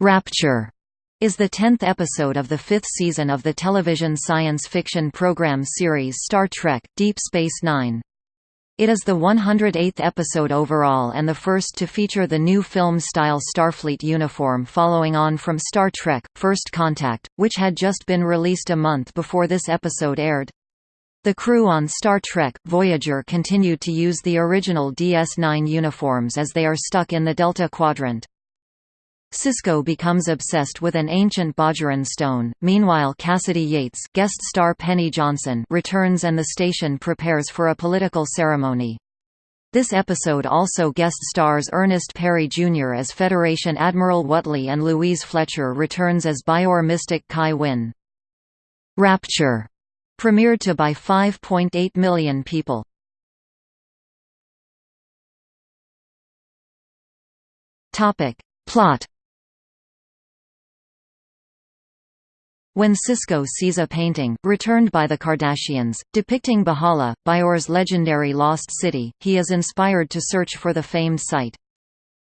Rapture is the tenth episode of the fifth season of the television science fiction program series Star Trek – Deep Space Nine. It is the 108th episode overall and the first to feature the new film-style Starfleet uniform following on from Star Trek – First Contact, which had just been released a month before this episode aired. The crew on Star Trek – Voyager continued to use the original DS9 uniforms as they are stuck in the Delta Quadrant. Sisko becomes obsessed with an ancient Bajoran stone. Meanwhile, Cassidy Yates, guest star Penny Johnson, returns and the station prepares for a political ceremony. This episode also guest stars Ernest Perry Jr. as Federation Admiral Whatley and Louise Fletcher returns as Bajor mystic Kai Winn. Rapture premiered to by 5.8 million people. Topic. Plot When Sisko sees a painting, returned by the Cardassians, depicting B'hala, Bajor's legendary lost city, he is inspired to search for the famed site.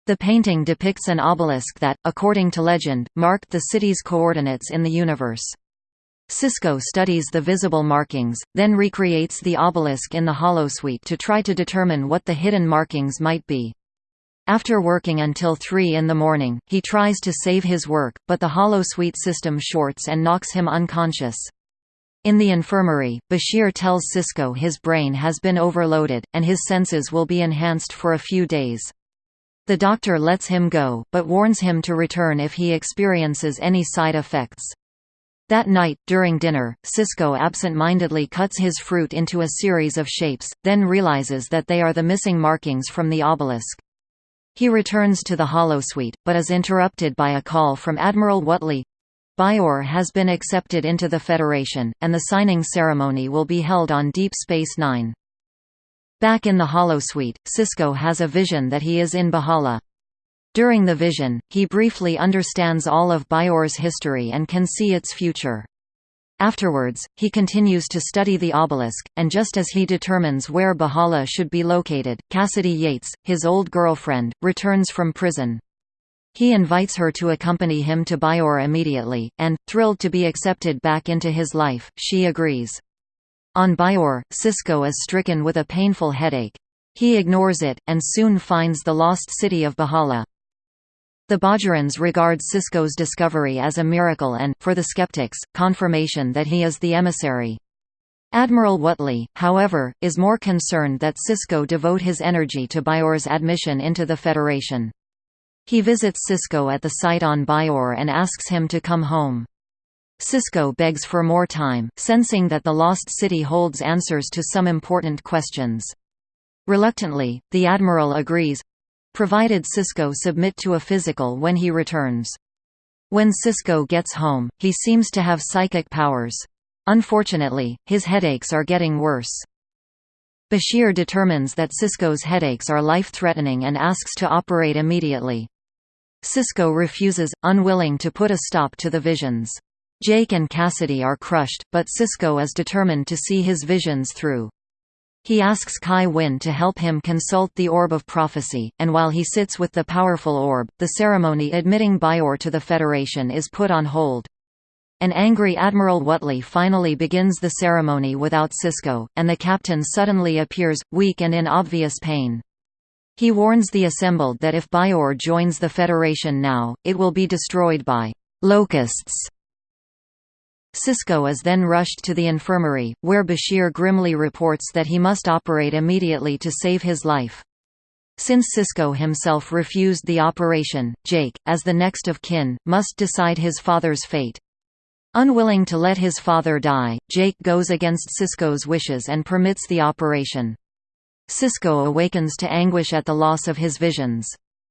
The painting depicts an obelisk that, according to legend, marked the city's coordinates in the universe. Sisko studies the visible markings, then recreates the obelisk in the holosuite to try to determine what the hidden markings might be. After working until 3 in the morning, he tries to save his work, but the holosuite system shorts and knocks him unconscious. In the infirmary, Bashir tells Sisko his brain has been overloaded, and his senses will be enhanced for a few days. The doctor lets him go, but warns him to return if he experiences any side effects. That night, during dinner, Sisko absent-mindedly cuts his fruit into a series of shapes, then realizes that they are the missing markings from the obelisk. He returns to the holosuite, but is interrupted by a call from Admiral Whatley. Bajor has been accepted into the Federation, and the signing ceremony will be held on Deep Space Nine. Back in the holosuite, Sisko has a vision that he is in B'hala. During the vision, he briefly understands all of Bajor's history and can see its future. Afterwards, he continues to study the obelisk, and just as he determines where B'hala should be located, Cassidy Yates, his old girlfriend, returns from prison. He invites her to accompany him to Bajor immediately, and, thrilled to be accepted back into his life, she agrees. On Bajor, Sisko is stricken with a painful headache. He ignores it, and soon finds the lost city of B'hala. The Bajorans regard Sisko's discovery as a miracle and, for the skeptics, confirmation that he is the emissary. Admiral Whatley, however, is more concerned that Sisko devote his energy to Bajor's admission into the Federation. He visits Sisko at the site on Bajor and asks him to come home. Sisko begs for more time, sensing that the Lost City holds answers to some important questions. Reluctantly, the Admiral agrees, provided Sisko submit to a physical when he returns. When Sisko gets home, he seems to have psychic powers. Unfortunately, his headaches are getting worse. Bashir determines that Sisko's headaches are life-threatening and asks to operate immediately. Sisko refuses, unwilling to put a stop to the visions. Jake and Cassidy are crushed, but Sisko is determined to see his visions through. He asks Kai Winn to help him consult the Orb of Prophecy, and while he sits with the powerful orb, the ceremony admitting Bajor to the Federation is put on hold. An angry Admiral Whatley finally begins the ceremony without Sisko, and the captain suddenly appears, weak and in obvious pain. He warns the assembled that if Bajor joins the Federation now, it will be destroyed by locusts. Sisko is then rushed to the infirmary, where Bashir grimly reports that he must operate immediately to save his life. Since Sisko himself refused the operation, Jake, as the next of kin, must decide his father's fate. Unwilling to let his father die, Jake goes against Sisko's wishes and permits the operation. Sisko awakens to anguish at the loss of his visions.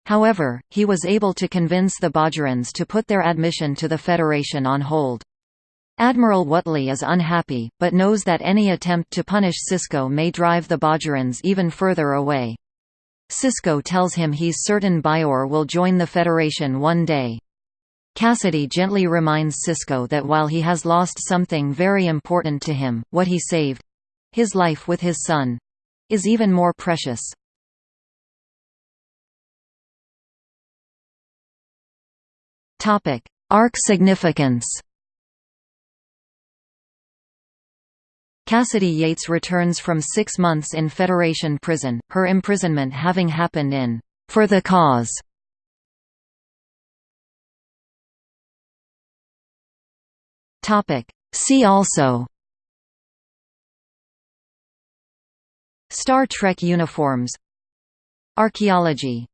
However, he was able to convince the Bajorans to put their admission to the Federation on hold. Admiral Whatley is unhappy, but knows that any attempt to punish Sisko may drive the Bajorans even further away. Sisko tells him he's certain Bajor will join the Federation one day. Cassidy gently reminds Sisko that while he has lost something very important to him, what he saved—his life with his son—is even more precious. Arc significance Cassidy Yates returns from six months in Federation prison, her imprisonment having happened in For the Cause. See also. Star Trek uniforms. Archaeology